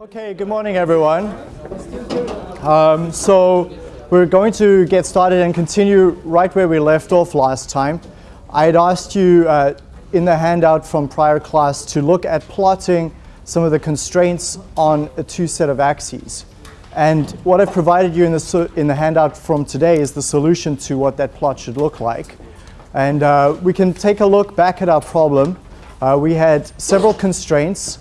Okay, good morning everyone. Um, so we're going to get started and continue right where we left off last time. I had asked you uh, in the handout from prior class to look at plotting some of the constraints on a two set of axes. And what I've provided you in the, in the handout from today is the solution to what that plot should look like. And uh, we can take a look back at our problem. Uh, we had several constraints.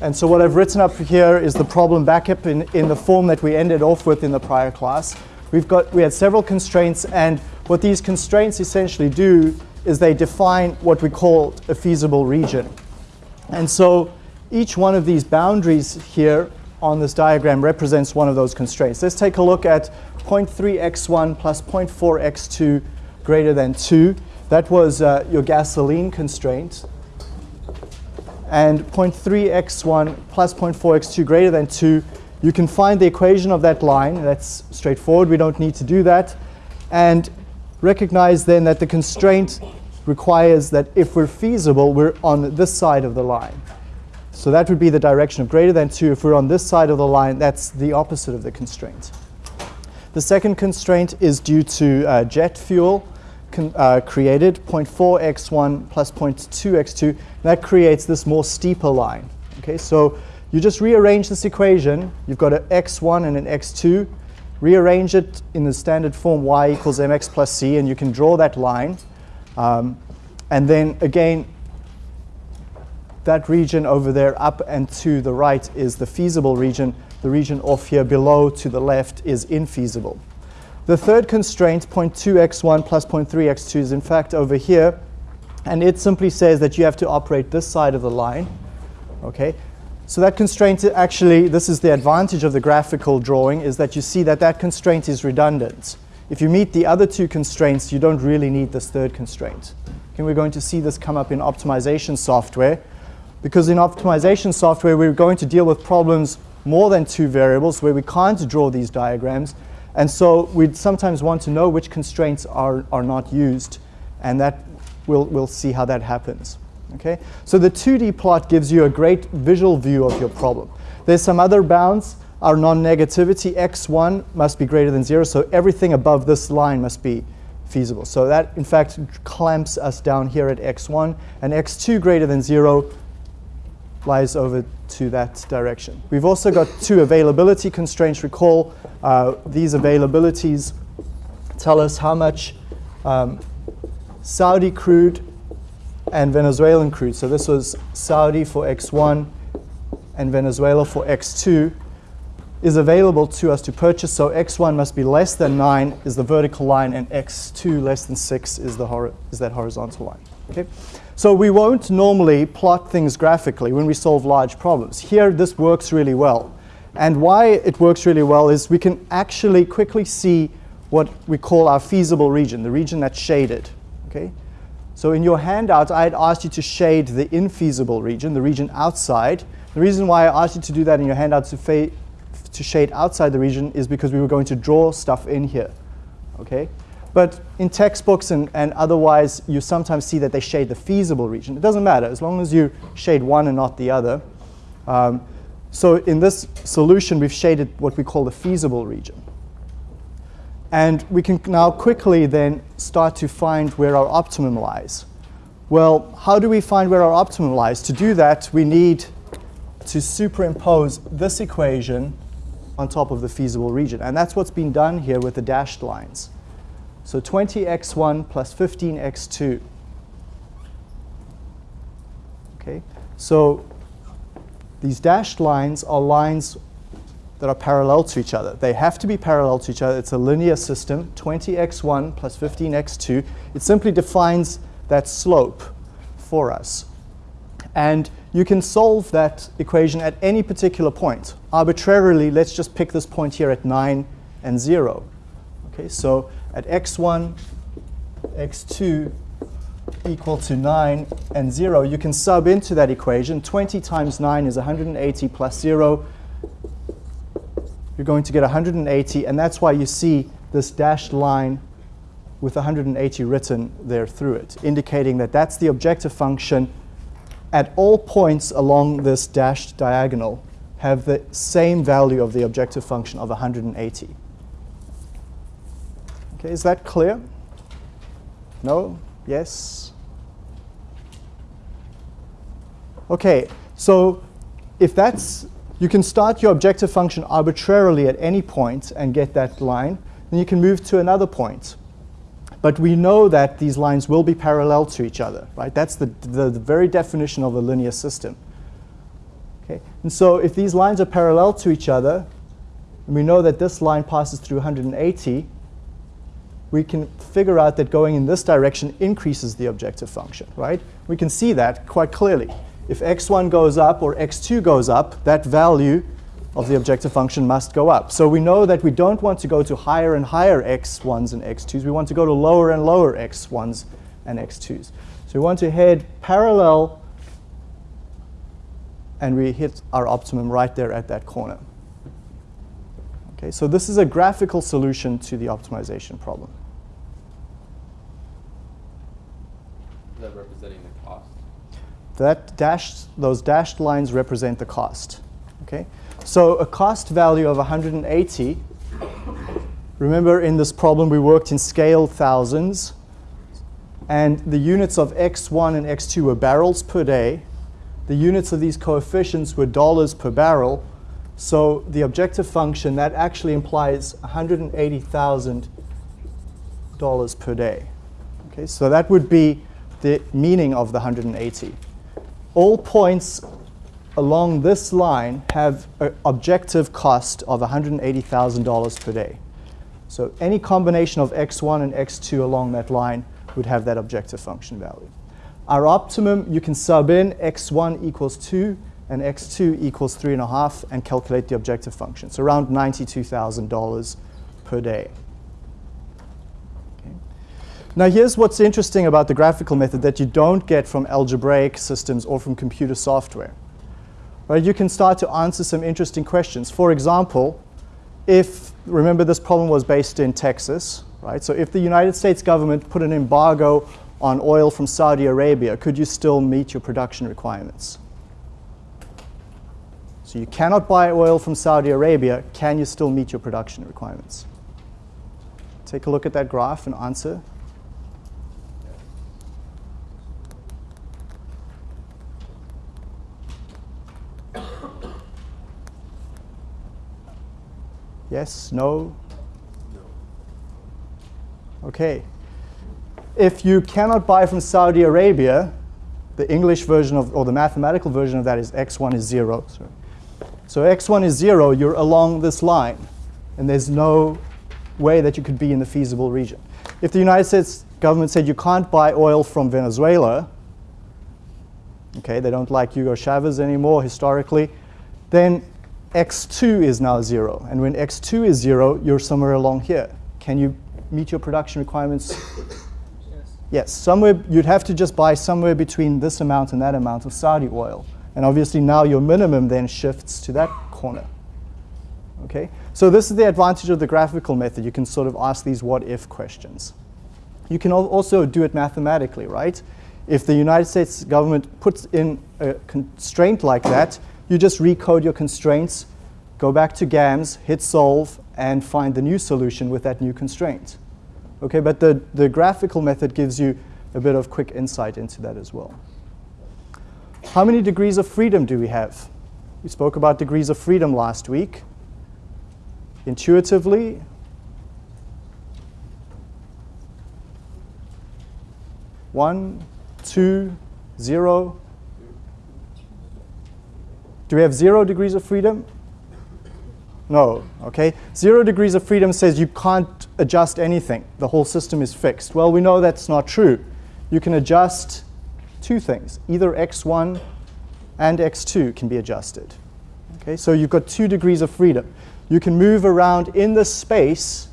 And so what I've written up here is the problem backup in, in the form that we ended off with in the prior class. We've got, we had several constraints, and what these constraints essentially do is they define what we call a feasible region. And so each one of these boundaries here on this diagram represents one of those constraints. Let's take a look at 0.3x1 plus 0.4x2 greater than 2. That was uh, your gasoline constraint. And 0.3x1 plus 0.4x2 greater than 2, you can find the equation of that line. That's straightforward. We don't need to do that. And recognize then that the constraint requires that if we're feasible, we're on this side of the line. So that would be the direction of greater than 2. If we're on this side of the line, that's the opposite of the constraint. The second constraint is due to uh, jet fuel uh, created, 0.4x1 plus 0.2x2. That creates this more steeper line. Okay, so you just rearrange this equation. You've got an x1 and an x2 rearrange it in the standard form y equals mx plus c, and you can draw that line. Um, and then again, that region over there up and to the right is the feasible region. The region off here below to the left is infeasible. The third constraint, 0.2x1 plus 0.3x2, is in fact over here. And it simply says that you have to operate this side of the line. Okay, so that constraint actually, this is the advantage of the graphical drawing, is that you see that that constraint is redundant. If you meet the other two constraints, you don't really need this third constraint. Okay, we're going to see this come up in optimization software. Because in optimization software, we're going to deal with problems more than two variables where we can't draw these diagrams. And so we'd sometimes want to know which constraints are, are not used. And that we'll, we'll see how that happens. Okay? So the 2D plot gives you a great visual view of your problem. There's some other bounds. Our non-negativity, x1 must be greater than 0, so everything above this line must be feasible. So that, in fact, clamps us down here at x1, and x2 greater than 0 lies over to that direction. We've also got two availability constraints. Recall, uh, these availabilities tell us how much um, Saudi crude and Venezuelan crude. So this was Saudi for X1 and Venezuela for X2 is available to us to purchase. So X1 must be less than 9 is the vertical line, and X2 less than 6 is, the is that horizontal line. Okay? So we won't normally plot things graphically when we solve large problems. Here, this works really well. And why it works really well is we can actually quickly see what we call our feasible region, the region that's shaded. Okay? So in your handout, I had asked you to shade the infeasible region, the region outside. The reason why I asked you to do that in your handout to, to shade outside the region is because we were going to draw stuff in here. Okay? But in textbooks and, and otherwise, you sometimes see that they shade the feasible region. It doesn't matter, as long as you shade one and not the other. Um, so in this solution, we've shaded what we call the feasible region. And we can now quickly then start to find where our optimum lies. Well, how do we find where our optimum lies? To do that, we need to superimpose this equation on top of the feasible region. And that's what's been done here with the dashed lines. So 20x1 plus 15x2. Okay, so these dashed lines are lines that are parallel to each other. They have to be parallel to each other. It's a linear system, 20x1 plus 15x2. It simply defines that slope for us. And you can solve that equation at any particular point. Arbitrarily, let's just pick this point here at 9 and 0. Okay, so at x1, x2 equal to 9 and 0, you can sub into that equation. 20 times 9 is 180 plus 0 you're going to get 180, and that's why you see this dashed line with 180 written there through it, indicating that that's the objective function at all points along this dashed diagonal have the same value of the objective function of 180. Okay, is that clear? No? Yes? Okay, so if that's, you can start your objective function arbitrarily at any point and get that line, then you can move to another point. But we know that these lines will be parallel to each other, right? That's the, the, the, very definition of a linear system. Okay? And so if these lines are parallel to each other, and we know that this line passes through 180, we can figure out that going in this direction increases the objective function, right? We can see that quite clearly. If x1 goes up or x2 goes up, that value of the objective function must go up. So we know that we don't want to go to higher and higher x1s and x2s. We want to go to lower and lower x1s and x2s. So we want to head parallel, and we hit our optimum right there at that corner. Okay, so this is a graphical solution to the optimization problem. Is that representing the cost? That dashed, those dashed lines represent the cost. Okay? So a cost value of 180, remember in this problem we worked in scale thousands, and the units of x1 and x2 were barrels per day. The units of these coefficients were dollars per barrel. So the objective function, that actually implies $180,000 per day. Okay, so that would be the meaning of the 180. All points along this line have an objective cost of $180,000 per day. So any combination of x1 and x2 along that line would have that objective function value. Our optimum, you can sub in x1 equals 2 and x2 equals 3.5 and calculate the objective function. So around $92,000 per day. Now here's what's interesting about the graphical method that you don't get from algebraic systems or from computer software right, you can start to answer some interesting questions. For example, if, remember this problem was based in Texas, right? So if the United States government put an embargo on oil from Saudi Arabia, could you still meet your production requirements? So you cannot buy oil from Saudi Arabia, can you still meet your production requirements? Take a look at that graph and answer. Yes? No? No. Okay. If you cannot buy from Saudi Arabia, the English version of, or the mathematical version of that is x1 is 0. Sorry. So x1 is 0, you're along this line. And there's no way that you could be in the feasible region. If the United States government said you can't buy oil from Venezuela, okay, they don't like Hugo Chavez anymore historically, then x2 is now 0. And when x2 is 0, you're somewhere along here. Can you meet your production requirements? Yes. Yes, somewhere you'd have to just buy somewhere between this amount and that amount of Saudi oil. And obviously now your minimum then shifts to that corner. Okay? So this is the advantage of the graphical method. You can sort of ask these what-if questions. You can also do it mathematically, right? If the United States government puts in a constraint like that, you just recode your constraints, go back to GAMS, hit solve, and find the new solution with that new constraint. Okay, but the, the graphical method gives you a bit of quick insight into that as well. How many degrees of freedom do we have? We spoke about degrees of freedom last week. Intuitively, one, two, zero, do we have zero degrees of freedom? No, okay? Zero degrees of freedom says you can't adjust anything. The whole system is fixed. Well, we know that's not true. You can adjust two things. Either x1 and x2 can be adjusted. Okay, so you've got two degrees of freedom. You can move around in the space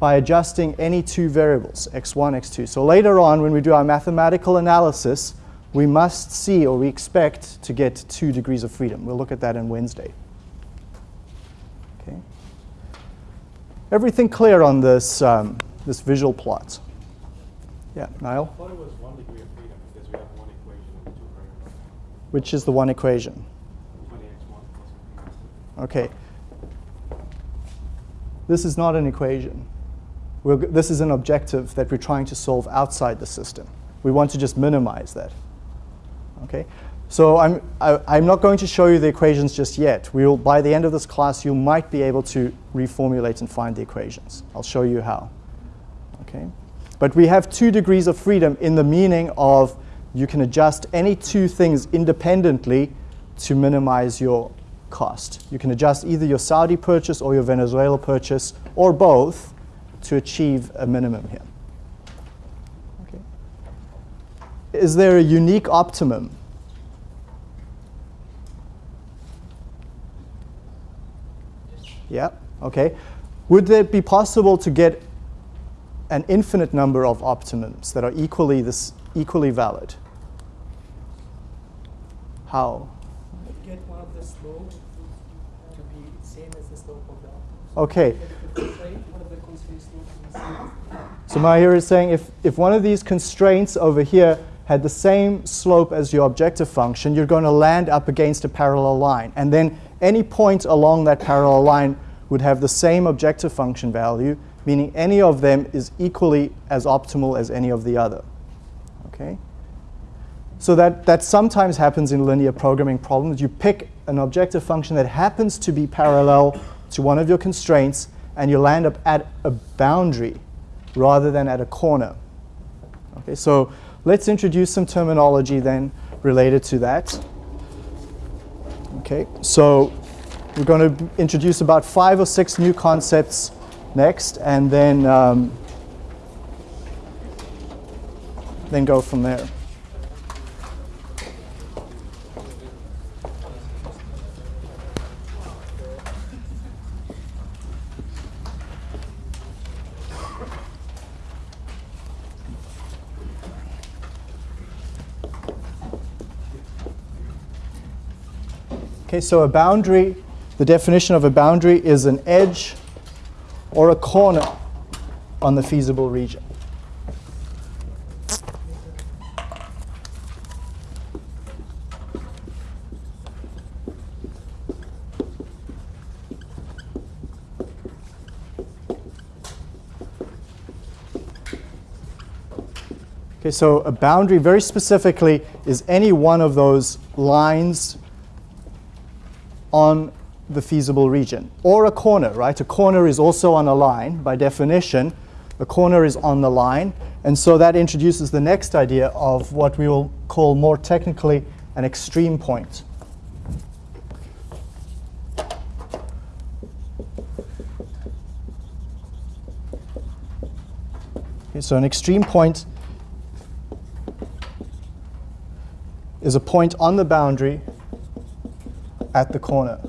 by adjusting any two variables, x1, x2. So later on, when we do our mathematical analysis, we must see or we expect to get two degrees of freedom. We'll look at that on Wednesday. Okay. Everything clear on this, um, this visual plot? Yeah, Niall? I thought it was one degree of freedom because we have one equation and two which is the one equation. Okay. This is not an equation. We're, this is an objective that we're trying to solve outside the system. We want to just minimize that. Okay? So I'm, I, am i am not going to show you the equations just yet. We'll, by the end of this class, you might be able to reformulate and find the equations. I'll show you how. Okay? But we have two degrees of freedom in the meaning of you can adjust any two things independently to minimize your cost. You can adjust either your Saudi purchase or your Venezuela purchase, or both, to achieve a minimum here. Okay. Is there a unique optimum? Yeah, okay. Would it be possible to get an infinite number of optimums that are equally, this, equally valid? How? Get one of the slope to be same as the slope of the optimum. Okay. So Mahir is saying if, if one of these constraints over here had the same slope as your objective function, you're going to land up against a parallel line. And then any point along that parallel line would have the same objective function value, meaning any of them is equally as optimal as any of the other. Okay? So that, that sometimes happens in linear programming problems. You pick an objective function that happens to be parallel to one of your constraints, and you land up at a boundary rather than at a corner. Okay, so let's introduce some terminology then related to that. Okay, so we're going to introduce about five or six new concepts next, and then um, then go from there. Okay, so a boundary the definition of a boundary is an edge or a corner on the feasible region. Okay, so a boundary very specifically is any one of those lines on the feasible region. Or a corner, right? A corner is also on a line by definition. A corner is on the line. And so that introduces the next idea of what we will call more technically an extreme point. Okay, so an extreme point is a point on the boundary at the corner.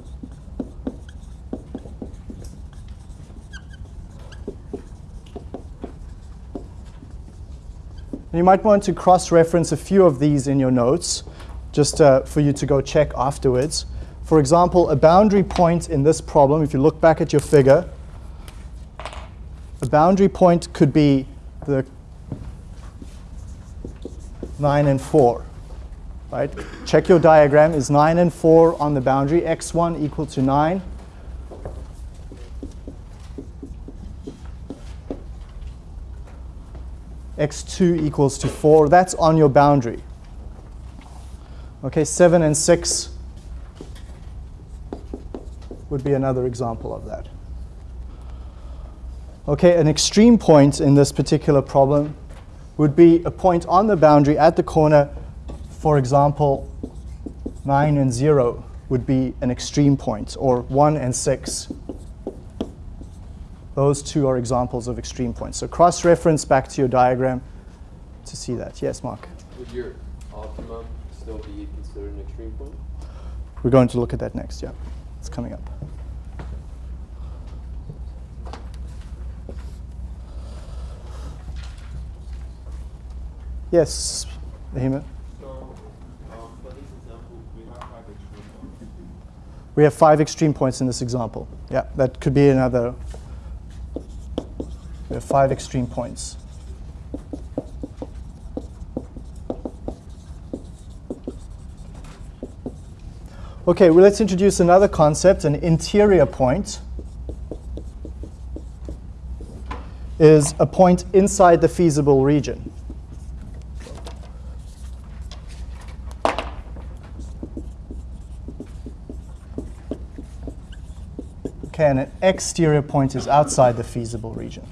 you might want to cross-reference a few of these in your notes, just uh, for you to go check afterwards. For example, a boundary point in this problem, if you look back at your figure, a boundary point could be the 9 and 4. Right? Check your diagram. Is 9 and 4 on the boundary? x1 equal to 9. x2 equals to 4. That's on your boundary. Okay, 7 and 6 would be another example of that. Okay, an extreme point in this particular problem would be a point on the boundary at the corner, for example, 9 and 0 would be an extreme point, or 1 and 6 those two are examples of extreme points. So cross-reference back to your diagram to see that. Yes, Mark? Would your optimum still be considered an extreme point? We're going to look at that next, yeah. It's coming up. Yes, Ahima? So, um, for this example, we have five extreme points. We have five extreme points in this example. Yeah, that could be another we have five extreme points. Okay, well, let's introduce another concept, an interior point. is a point inside the feasible region. And an exterior point is outside the feasible region.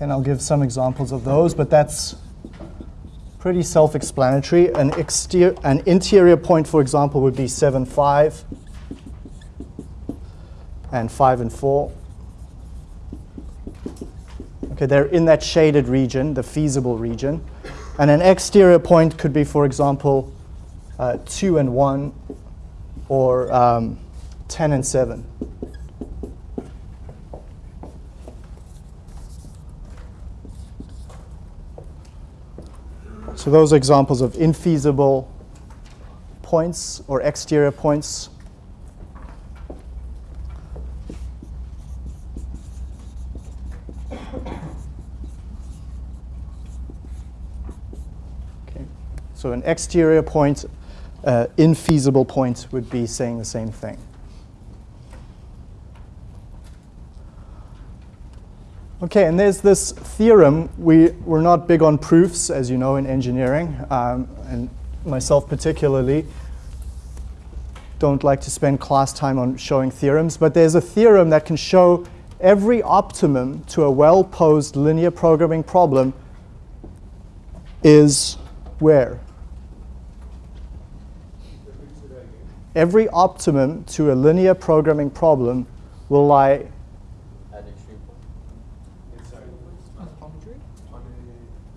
And I'll give some examples of those, but that's pretty self-explanatory. An, an interior point, for example, would be 7, 5, and 5 and 4. Okay, they're in that shaded region, the feasible region. And an exterior point could be, for example, uh, 2 and 1, or um, 10 and 7. So those are examples of infeasible points or exterior points. Okay. So an exterior point, uh, infeasible point would be saying the same thing. Okay, and there's this theorem. We, we're not big on proofs, as you know, in engineering, um, and myself particularly don't like to spend class time on showing theorems, but there's a theorem that can show every optimum to a well-posed linear programming problem is where? Every optimum to a linear programming problem will lie At extreme point. Inside. On the boundary? On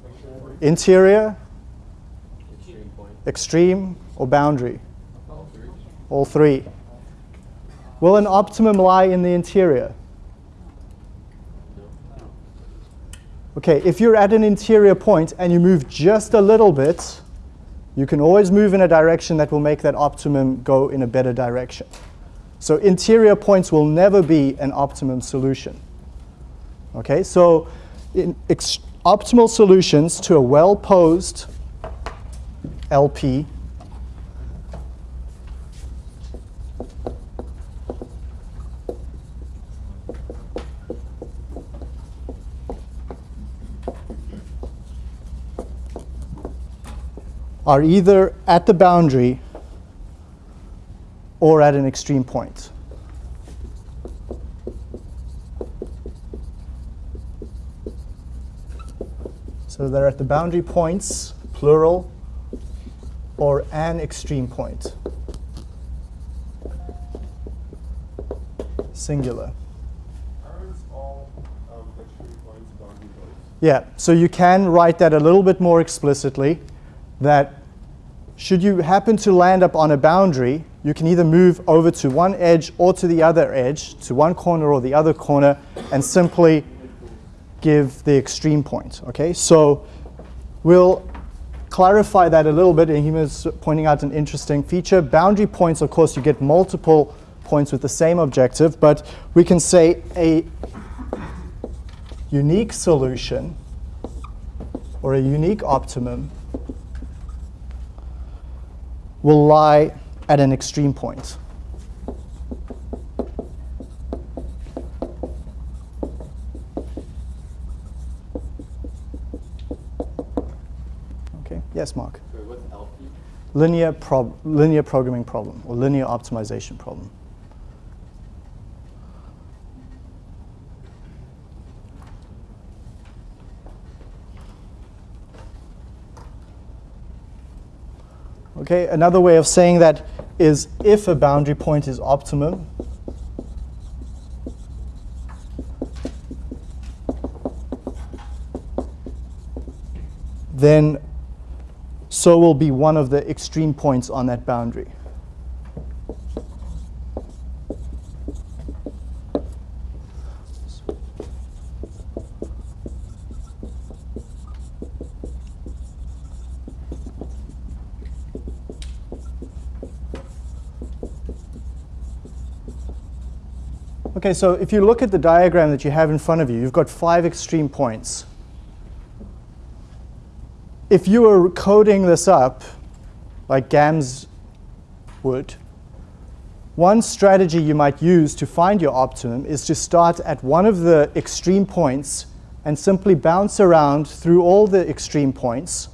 the exterior. interior, Extreme extreme, or boundary. All three. All three. Will an optimum lie in the interior? Okay, if you're at an interior point and you move just a little bit, you can always move in a direction that will make that optimum go in a better direction. So interior points will never be an optimum solution. Okay, so optimal solutions to a well-posed LP are either at the boundary or at an extreme point. So they're at the boundary points, plural, or an extreme point. Singular. Aren't all extreme points boundary points? Yeah, so you can write that a little bit more explicitly that should you happen to land up on a boundary, you can either move over to one edge or to the other edge, to one corner or the other corner, and simply give the extreme point. Okay, so we'll clarify that a little bit, and he was pointing out an interesting feature. Boundary points, of course, you get multiple points with the same objective, but we can say a unique solution or a unique optimum will lie at an extreme point. Okay, yes, Mark. LP? Linear, prob- linear programming problem or linear optimization problem. Okay, another way of saying that is if a boundary point is optimum, then so will be one of the extreme points on that boundary. Okay, so if you look at the diagram that you have in front of you, you've got five extreme points. If you were coding this up, like GAMS would, one strategy you might use to find your optimum is to start at one of the extreme points and simply bounce around through all the extreme points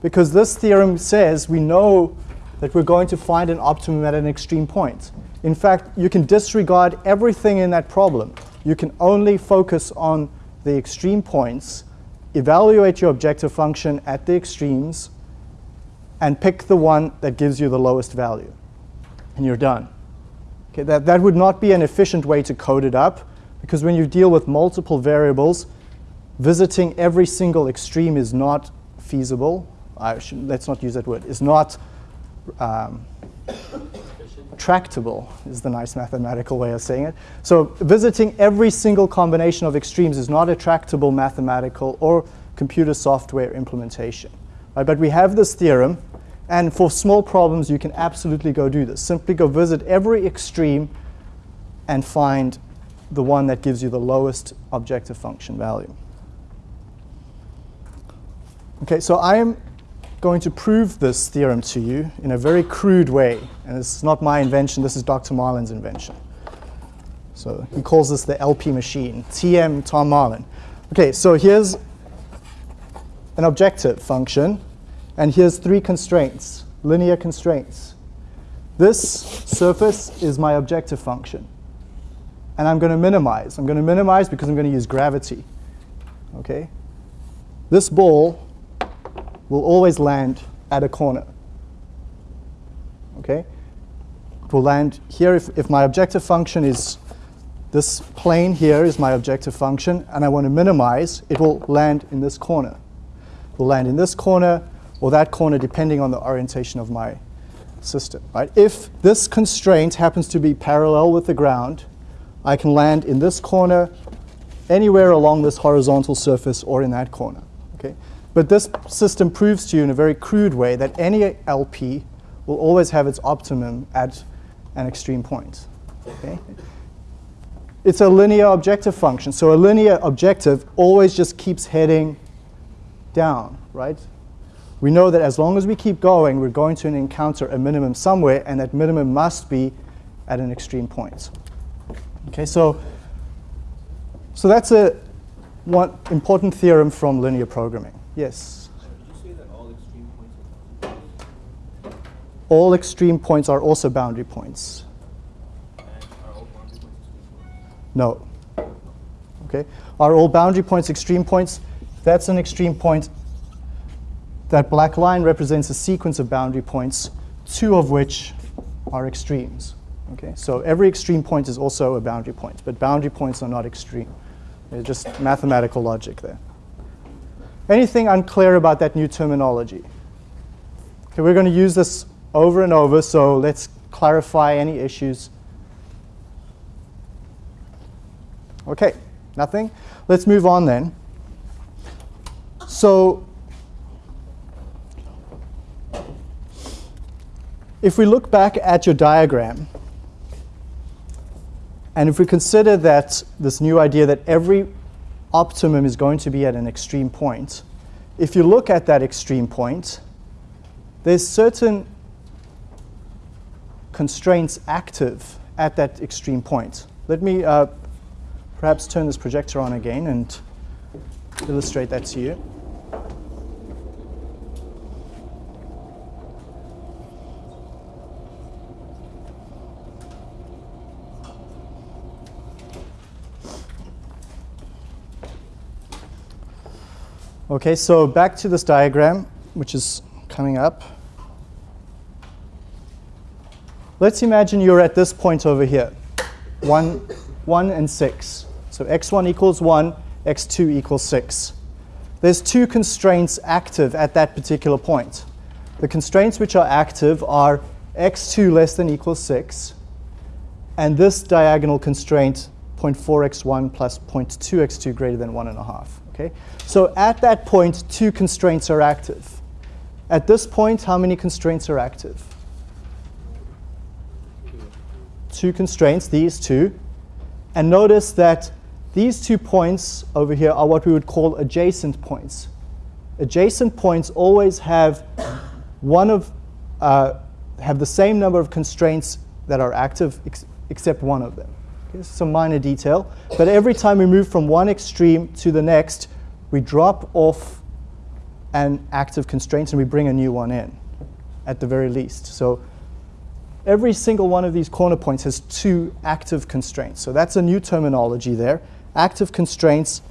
because this theorem says we know that we're going to find an optimum at an extreme point. In fact, you can disregard everything in that problem. You can only focus on the extreme points, evaluate your objective function at the extremes, and pick the one that gives you the lowest value. And you're done. Okay, that, that would not be an efficient way to code it up, because when you deal with multiple variables, visiting every single extreme is not feasible. Should, let's not use that word. Is not um, tractable is the nice mathematical way of saying it. So visiting every single combination of extremes is not a tractable mathematical or computer software implementation. Right? But we have this theorem, and for small problems, you can absolutely go do this. Simply go visit every extreme and find the one that gives you the lowest objective function value. Okay, so I am going to prove this theorem to you in a very crude way. And it's not my invention, this is Dr. Marlin's invention. So he calls this the LP machine, TM Tom Marlin. Okay, so here's an objective function, and here's three constraints, linear constraints. This surface is my objective function. And I'm going to minimize. I'm going to minimize because I'm going to use gravity. Okay? This ball will always land at a corner. Okay? It will land here if, if my objective function is this plane here is my objective function, and I want to minimize, it will land in this corner. It will land in this corner or that corner depending on the orientation of my system. Right? If this constraint happens to be parallel with the ground, I can land in this corner, anywhere along this horizontal surface, or in that corner. Okay? But this system proves to you in a very crude way that any LP will always have its optimum at an extreme point. Okay? It's a linear objective function. So a linear objective always just keeps heading down, right? We know that as long as we keep going, we're going to encounter a minimum somewhere, and that minimum must be at an extreme point. Okay, so, so that's a one important theorem from linear programming. Yes. Did you say that all extreme points are All extreme points are also boundary points. And are all boundary points? No. Okay. Are all boundary points extreme points? That's an extreme point. That black line represents a sequence of boundary points, two of which are extremes. Okay. So every extreme point is also a boundary point, but boundary points are not extreme. They're just mathematical logic there. Anything unclear about that new terminology? Okay, we're going to use this over and over, so let's clarify any issues. Okay, nothing? Let's move on then. So if we look back at your diagram, and if we consider that this new idea that every optimum is going to be at an extreme point. If you look at that extreme point, there's certain constraints active at that extreme point. Let me uh, perhaps turn this projector on again and illustrate that to you. Okay, so back to this diagram, which is coming up. Let's imagine you're at this point over here, 1, 1 and 6. So x1 equals 1, x2 equals 6. There's two constraints active at that particular point. The constraints which are active are x2 less than equals 6, and this diagonal constraint 0.4x1 plus 0.2x2 greater than 1.5. Okay? So at that point, two constraints are active. At this point, how many constraints are active? Two constraints, these two. And notice that these two points over here are what we would call adjacent points. Adjacent points always have one of uh, have the same number of constraints that are active ex except one of them. Some minor detail, but every time we move from one extreme to the next, we drop off an active constraint and we bring a new one in at the very least. So every single one of these corner points has two active constraints. So that's a new terminology there. Active constraints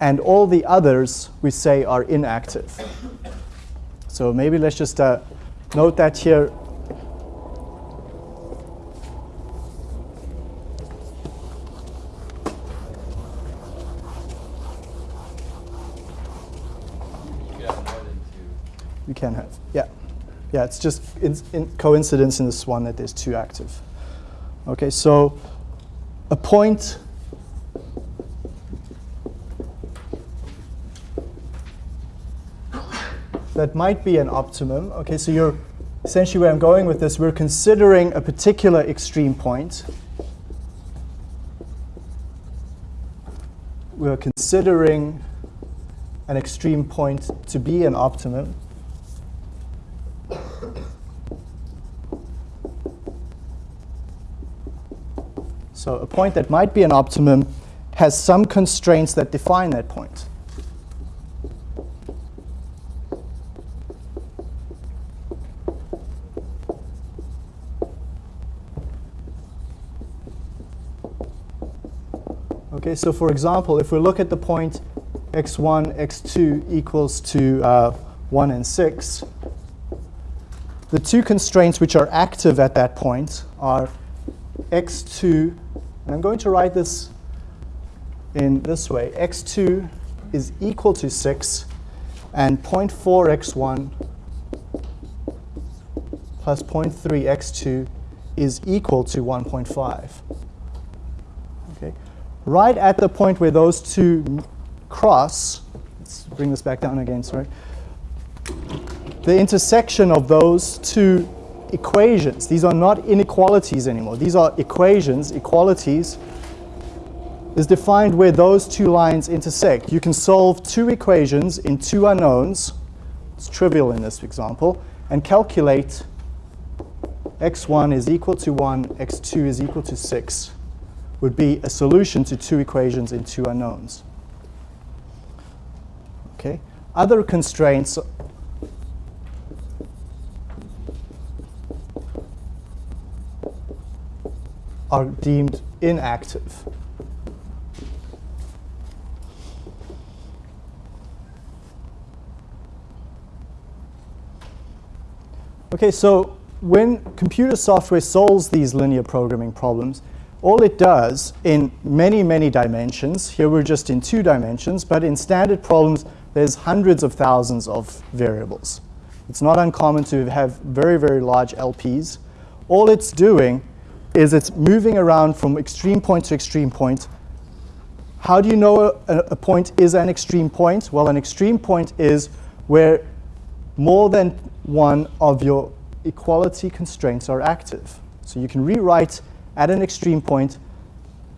and all the others we say are inactive. So maybe let's just uh, note that here. You could have more than two. You can have, yeah. Yeah, it's just in, in coincidence in this one that there's two active. Okay, so a point that might be an optimum. Okay, so you're essentially where I'm going with this, we're considering a particular extreme point. We're considering an extreme point to be an optimum. So a point that might be an optimum has some constraints that define that point. Okay, so for example, if we look at the point x1, x2 equals to uh, 1 and 6, the two constraints which are active at that point are x2, and I'm going to write this in this way. x2 is equal to 6, and 0.4x1 plus 0.3x2 is equal to 1.5. Okay. Right at the point where those two cross, let's bring this back down again, sorry. The intersection of those two equations, these are not inequalities anymore, these are equations, equalities, is defined where those two lines intersect. You can solve two equations in two unknowns, it's trivial in this example, and calculate x1 is equal to 1, x2 is equal to 6 would be a solution to two equations in two unknowns. Okay. Other constraints are deemed inactive. Okay, so when computer software solves these linear programming problems, all it does in many, many dimensions, here we're just in two dimensions, but in standard problems, there's hundreds of thousands of variables. It's not uncommon to have very, very large LPs. All it's doing is it's moving around from extreme point to extreme point. How do you know a, a point is an extreme point? Well, an extreme point is where more than one of your equality constraints are active. So you can rewrite at an extreme point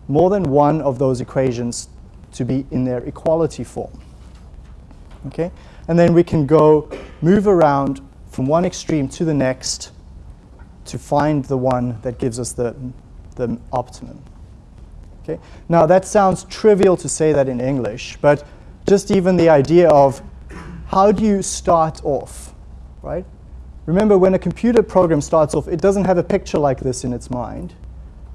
more than one of those equations to be in their equality form. Okay? And then we can go move around from one extreme to the next to find the one that gives us the, the optimum. Okay? Now that sounds trivial to say that in English, but just even the idea of how do you start off, right? Remember when a computer program starts off, it doesn't have a picture like this in its mind.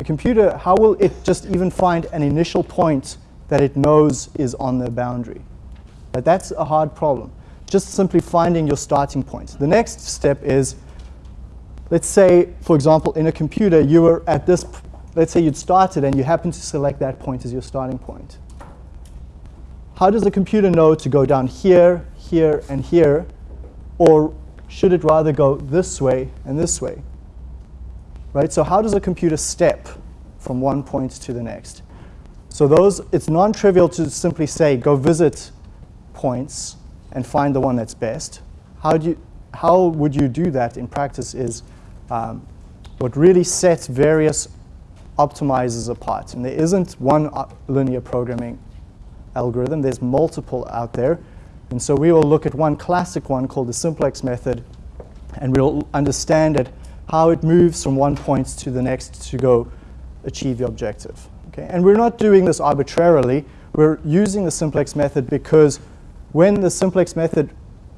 A computer, how will it just even find an initial point that it knows is on the boundary? But that's a hard problem. Just simply finding your starting point. The next step is, let's say, for example, in a computer, you were at this, let's say you'd started and you happen to select that point as your starting point. How does the computer know to go down here, here, and here? Or should it rather go this way and this way? Right? So how does a computer step from one point to the next? So those, it's non-trivial to simply say, go visit points and find the one that's best. How, do you, how would you do that in practice is um, what really sets various optimizers apart. And there isn't one uh, linear programming algorithm, there's multiple out there. And so we will look at one classic one called the simplex method, and we'll understand it, how it moves from one point to the next to go achieve the objective. Okay? And we're not doing this arbitrarily. We're using the simplex method because when the simplex method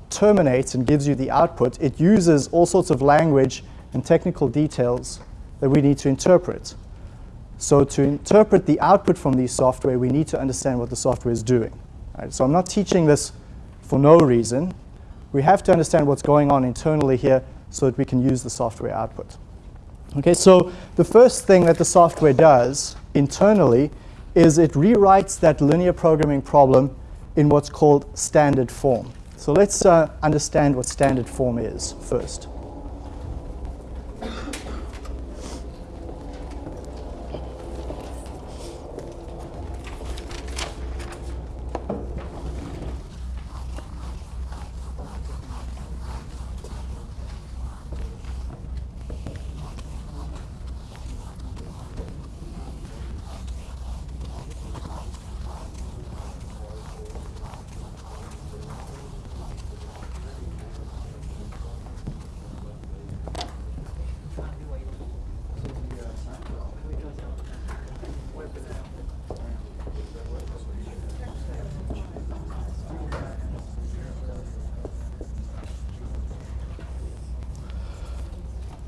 terminates and gives you the output, it uses all sorts of language and technical details that we need to interpret. So to interpret the output from these software, we need to understand what the software is doing. Right? So I'm not teaching this for no reason. We have to understand what's going on internally here so that we can use the software output. Okay, so the first thing that the software does internally is it rewrites that linear programming problem in what's called standard form. So let's uh, understand what standard form is first.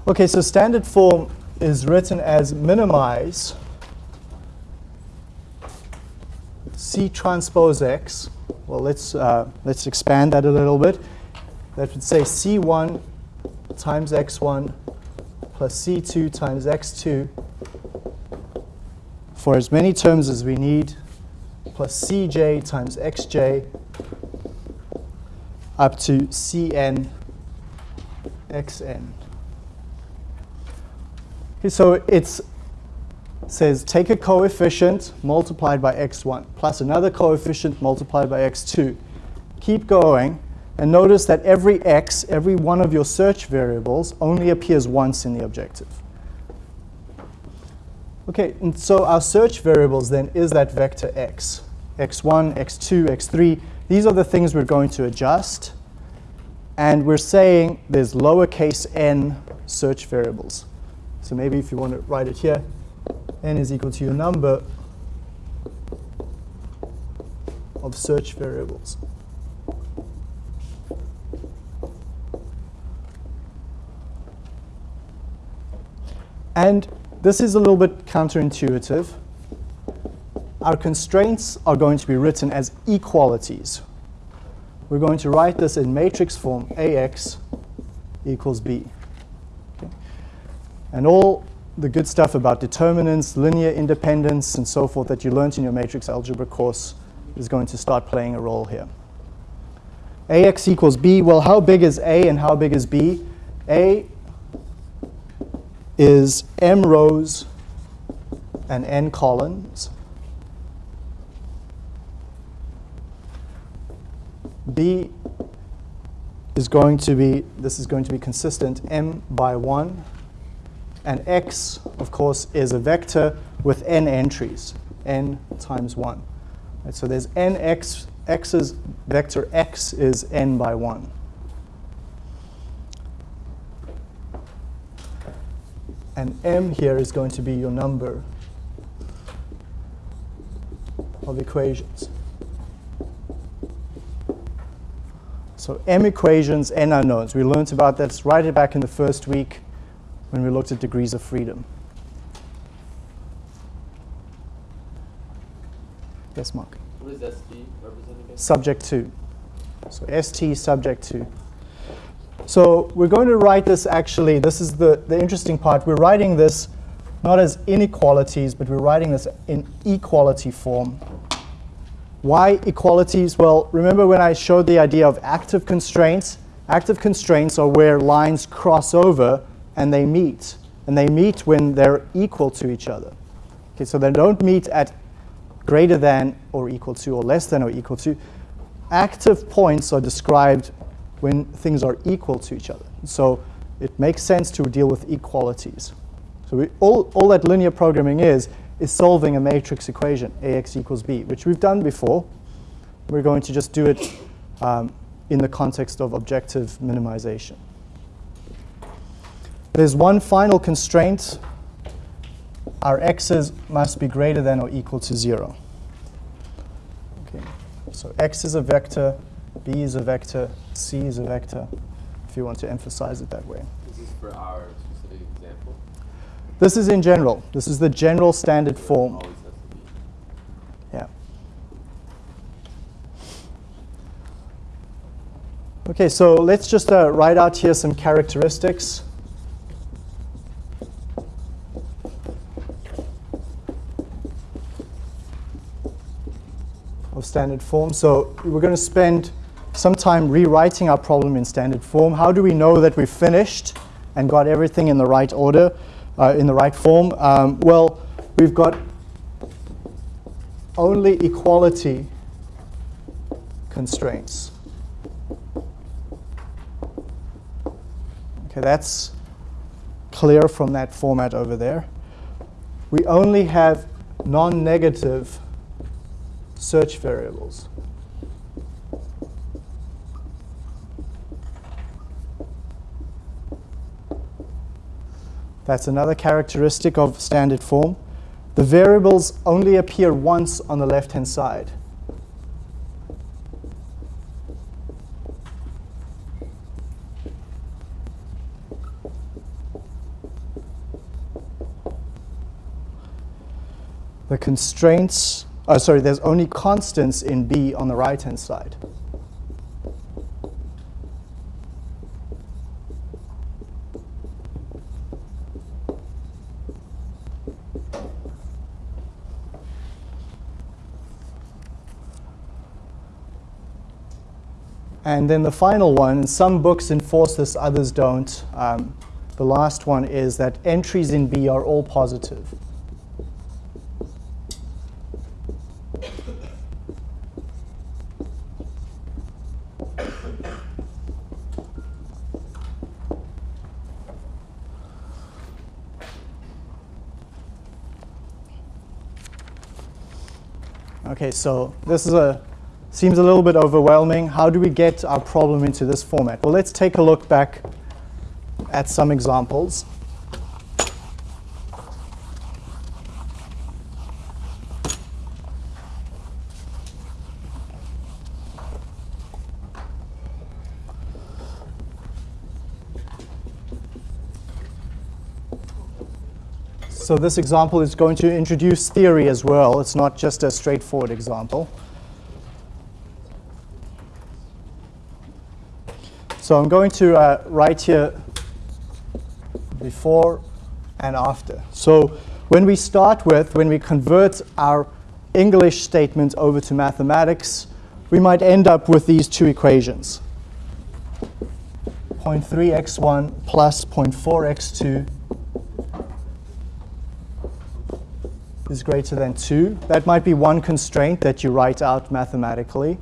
Okay, so standard form is written as minimize C transpose X. Well, let's, uh, let's expand that a little bit. That would say C1 times X1 plus C2 times X2 for as many terms as we need, plus Cj times Xj up to Cn Xn. So it says take a coefficient multiplied by x1 plus another coefficient multiplied by x2. Keep going and notice that every x, every one of your search variables only appears once in the objective. Okay, and so our search variables then is that vector x. x1, x2, x3. These are the things we're going to adjust. And we're saying there's lowercase n search variables. So maybe if you want to write it here, n is equal to your number of search variables. And this is a little bit counterintuitive. Our constraints are going to be written as equalities. We're going to write this in matrix form, AX equals B. And all the good stuff about determinants, linear independence, and so forth that you learned in your matrix algebra course is going to start playing a role here. AX equals B. Well, how big is A and how big is B? A is M rows and N columns. B is going to be, this is going to be consistent, M by 1 and x, of course, is a vector with n entries, n times 1. Right, so there's n x, x's vector x is n by 1. And m here is going to be your number of equations. So m equations, n unknowns. We learned about that right back in the first week when we looked at degrees of freedom. Yes, Mark? What is ST represent again? Subject to. So ST subject to. So we're going to write this actually, this is the, the interesting part. We're writing this not as inequalities, but we're writing this in equality form. Why equalities? Well, remember when I showed the idea of active constraints? Active constraints are where lines cross over and they meet. And they meet when they're equal to each other. Okay, so they don't meet at greater than or equal to or less than or equal to. Active points are described when things are equal to each other. So it makes sense to deal with equalities. So we, all, all that linear programming is, is solving a matrix equation, ax equals b, which we've done before. We're going to just do it um, in the context of objective minimization. There's one final constraint. Our x's must be greater than or equal to 0. Okay. So x is a vector, b is a vector, c is a vector, if you want to emphasize it that way. This is for our specific example. This is in general. This is the general standard form. Always has to be. Yeah. Okay, so let's just uh, write out here some characteristics. Of standard form. So we're going to spend some time rewriting our problem in standard form. How do we know that we've finished and got everything in the right order, uh, in the right form? Um, well, we've got only equality constraints. Okay, that's clear from that format over there. We only have non-negative search variables. That's another characteristic of standard form. The variables only appear once on the left-hand side. The constraints, oh, sorry, there's only constants in B on the right-hand side. And then the final one, some books enforce this, others don't. Um, the last one is that entries in B are all positive. Okay, so this is a seems a little bit overwhelming. How do we get our problem into this format? Well, let's take a look back at some examples. So this example is going to introduce theory as well. It's not just a straightforward example. So I'm going to uh, write here before and after. So when we start with, when we convert our English statement over to mathematics, we might end up with these two equations. 0.3x1 plus 0.4x2 is greater than 2. That might be one constraint that you write out mathematically,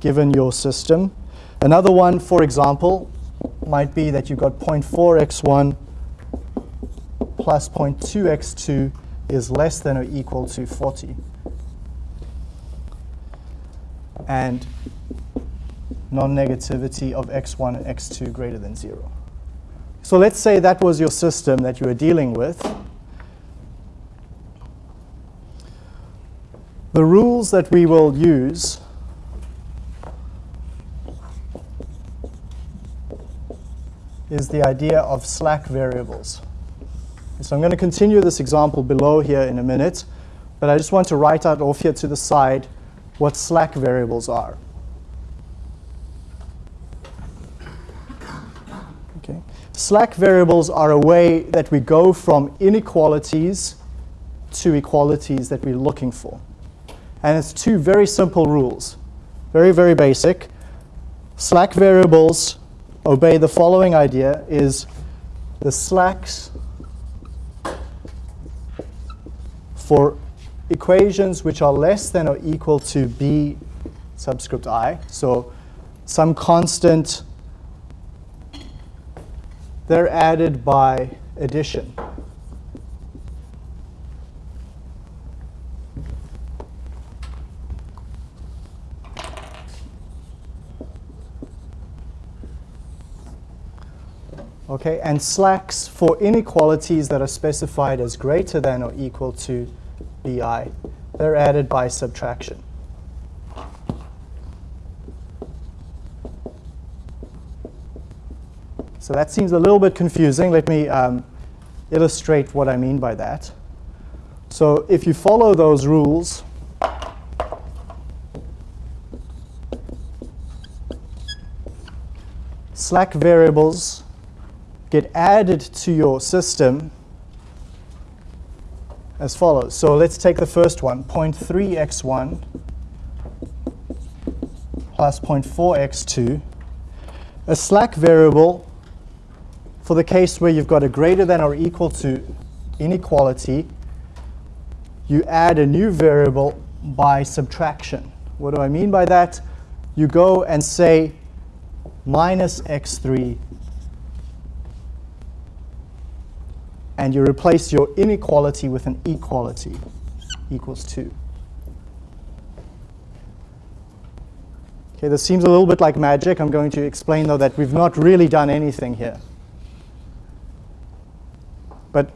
given your system. Another one, for example, might be that you've got 0.4x1 plus 0.2x2 is less than or equal to 40. And non-negativity of x1 and x2 greater than 0. So let's say that was your system that you were dealing with. The rules that we will use is the idea of slack variables. So I'm going to continue this example below here in a minute, but I just want to write out off here to the side what slack variables are. Okay. Slack variables are a way that we go from inequalities to equalities that we're looking for. And it's two very simple rules, very, very basic. Slack variables obey the following idea is the slacks for equations which are less than or equal to b subscript i, so some constant, they're added by addition. Okay, and slacks for inequalities that are specified as greater than or equal to bi, they're added by subtraction. So that seems a little bit confusing. Let me um, illustrate what I mean by that. So if you follow those rules, slack variables get added to your system as follows. So let's take the first one, 0.3x1 plus 0.4x2. A slack variable for the case where you've got a greater than or equal to inequality, you add a new variable by subtraction. What do I mean by that? You go and say minus x3 and you replace your inequality with an equality equals 2. Okay, this seems a little bit like magic. I'm going to explain, though, that we've not really done anything here. But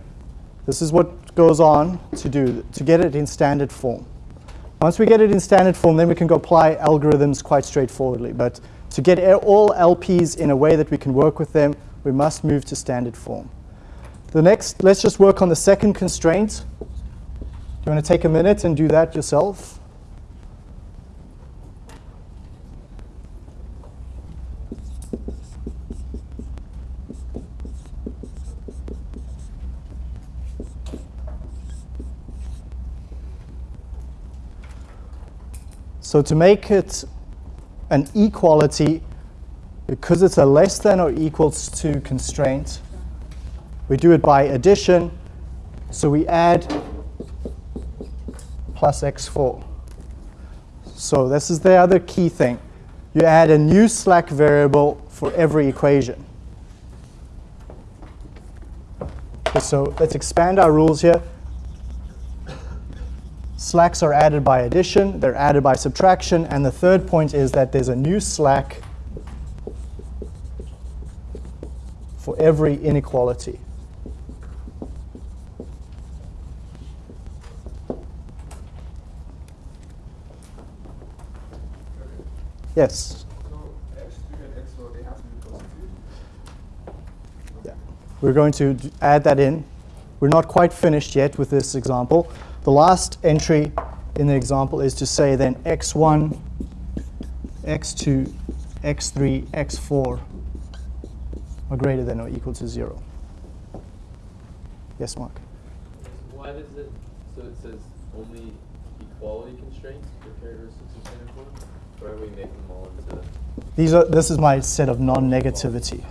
this is what goes on to do, to get it in standard form. Once we get it in standard form, then we can go apply algorithms quite straightforwardly. But to get all LPs in a way that we can work with them, we must move to standard form. The next, let's just work on the second constraint. Do you want to take a minute and do that yourself? So to make it an equality, because it's a less than or equals to constraint, we do it by addition. So we add plus x4. So this is the other key thing. You add a new slack variable for every equation. So let's expand our rules here. Slacks are added by addition, they're added by subtraction, and the third point is that there's a new slack for every inequality. Yes. So x3 and x4, they have to be positive. Yeah. We're going to add that in. We're not quite finished yet with this example. The last entry in the example is to say then x1, x2, x3, x4 are greater than or equal to 0. Yes, Mark? Why does it, so it says only equality constraints for characteristics of standard form? These are, this is my set of non-negativity.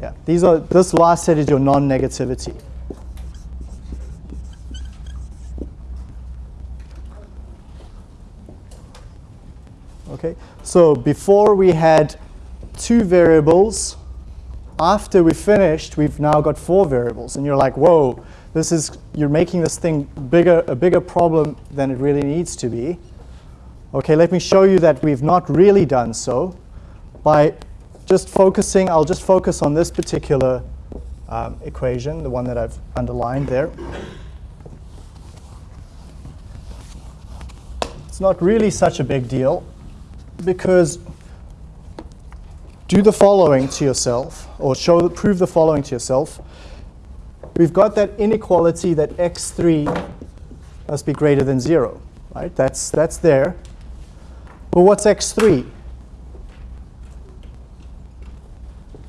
Yeah, these are, this last set is your non-negativity. Okay, so before we had two variables. After we finished, we've now got four variables, and you're like, whoa, this is you're making this thing bigger, a bigger problem than it really needs to be. Okay, let me show you that we've not really done so by just focusing, I'll just focus on this particular um, equation, the one that I've underlined there. It's not really such a big deal because do the following to yourself, or show, prove the following to yourself. We've got that inequality that x3 must be greater than 0, right? That's, that's there. But what's x3?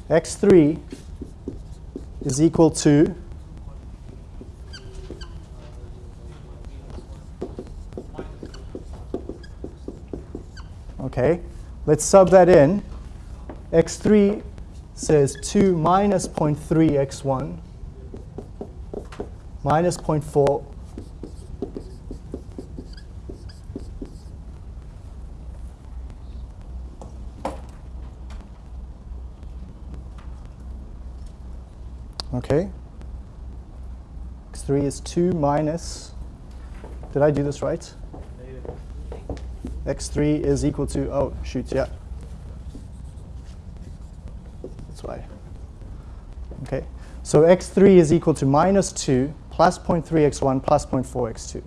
x3 is equal to Okay, let's sub that in. x3 says 2 minus 0.3 x1 minus 0.4 Okay. X3 is 2 minus, did I do this right? x3 is equal to, oh, shoot, yeah. That's why. Okay, so x3 is equal to minus 2 plus 0.3x1 plus 0.4x2.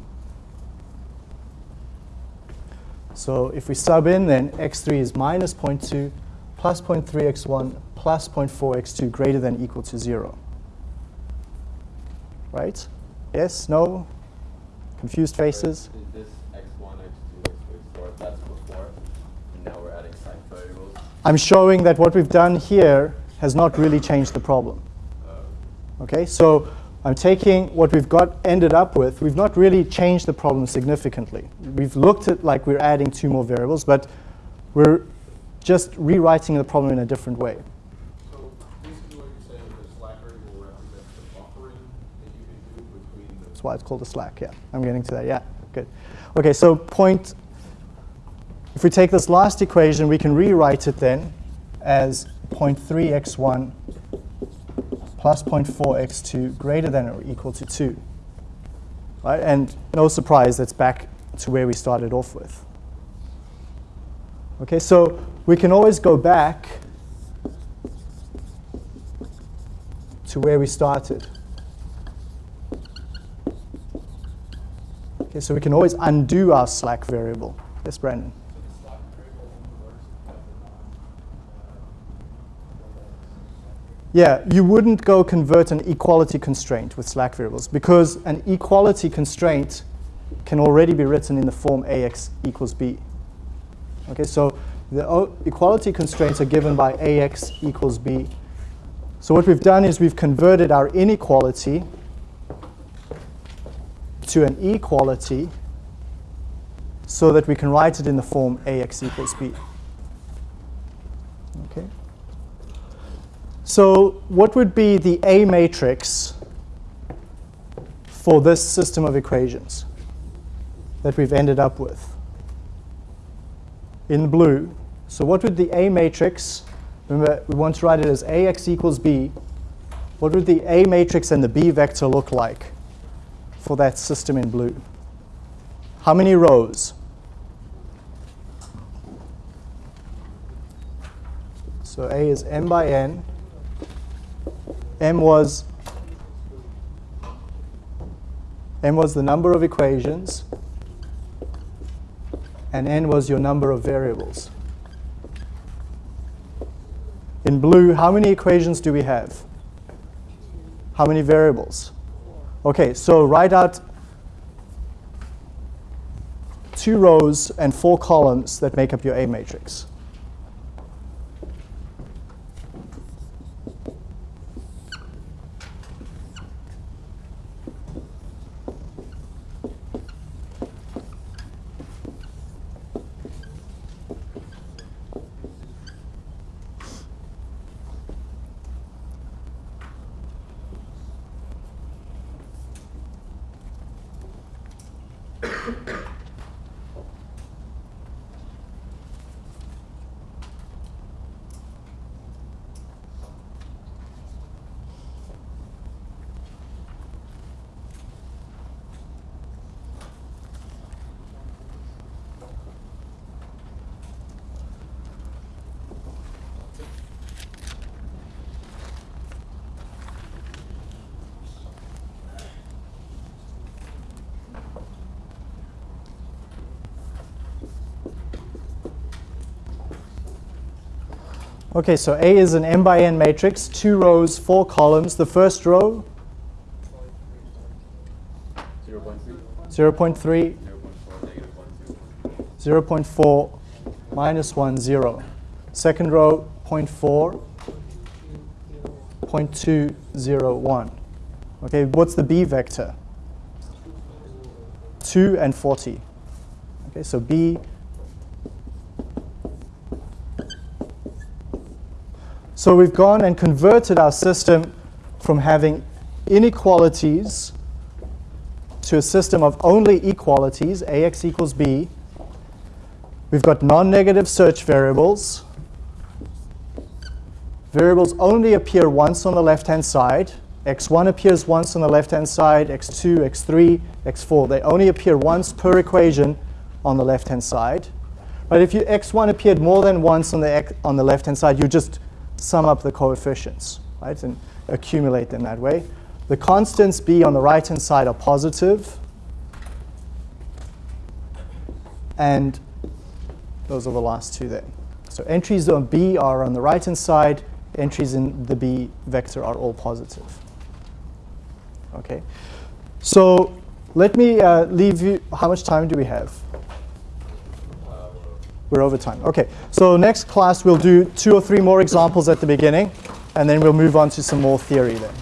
So if we sub in, then x3 is minus 0.2 plus 0.3x1 plus 0.4x2 greater than equal to 0. Right? Yes? No? Confused faces? Is this x1, x2, x3, x4, that's before, and now we're adding side variables? I'm showing that what we've done here has not really changed the problem. Oh. Okay, so I'm taking what we've got ended up with. We've not really changed the problem significantly. We've looked at like we're adding two more variables, but we're just rewriting the problem in a different way. So basically what you're saying is slack variable represents the buffering that you can do between the That's why it's called a slack, yeah. I'm getting to that, yeah, good. Okay, so point, if we take this last equation, we can rewrite it then as 0.3x1 plus 0.4x2 greater than or equal to 2. Right? And no surprise, that's back to where we started off with. Okay, so we can always go back to where we started. Okay, so we can always undo our slack variable. Yes, Brandon? Yeah, you wouldn't go convert an equality constraint with slack variables because an equality constraint can already be written in the form ax equals b. Okay, so the equality constraints are given by ax equals b. So what we've done is we've converted our inequality to an equality so that we can write it in the form ax equals b. Okay. So what would be the A matrix for this system of equations that we've ended up with? In blue. So what would the A matrix, remember we want to write it as AX equals B, what would the A matrix and the B vector look like for that system in blue? How many rows? So A is m by n. M was M was the number of equations and n was your number of variables. In blue, how many equations do we have? How many variables? Okay, so write out two rows and four columns that make up your A matrix. Okay, so A is an m by n matrix, two rows, four columns. The first row, 0.3, 0.3, 0.4, negative 1, 2. 0.4, minus 1, 0. Second row, 0.4, 0.2, 0, 1. Okay, what's the B vector? 2 and 40. Okay, so B. So we've gone and converted our system from having inequalities to a system of only equalities, AX equals B. We've got non-negative search variables. Variables only appear once on the left-hand side. x1 appears once on the left-hand side, x2, x3, x4. They only appear once per equation on the left-hand side. But if you, x1 appeared more than once on the, on the left-hand side, you just sum up the coefficients, right? And accumulate them that way. The constants B on the right-hand side are positive, and those are the last two there. So entries on B are on the right-hand side, entries in the B vector are all positive. Okay, so let me uh, leave you, how much time do we have? We're over time. Okay, so next class we'll do two or three more examples at the beginning, and then we'll move on to some more theory then.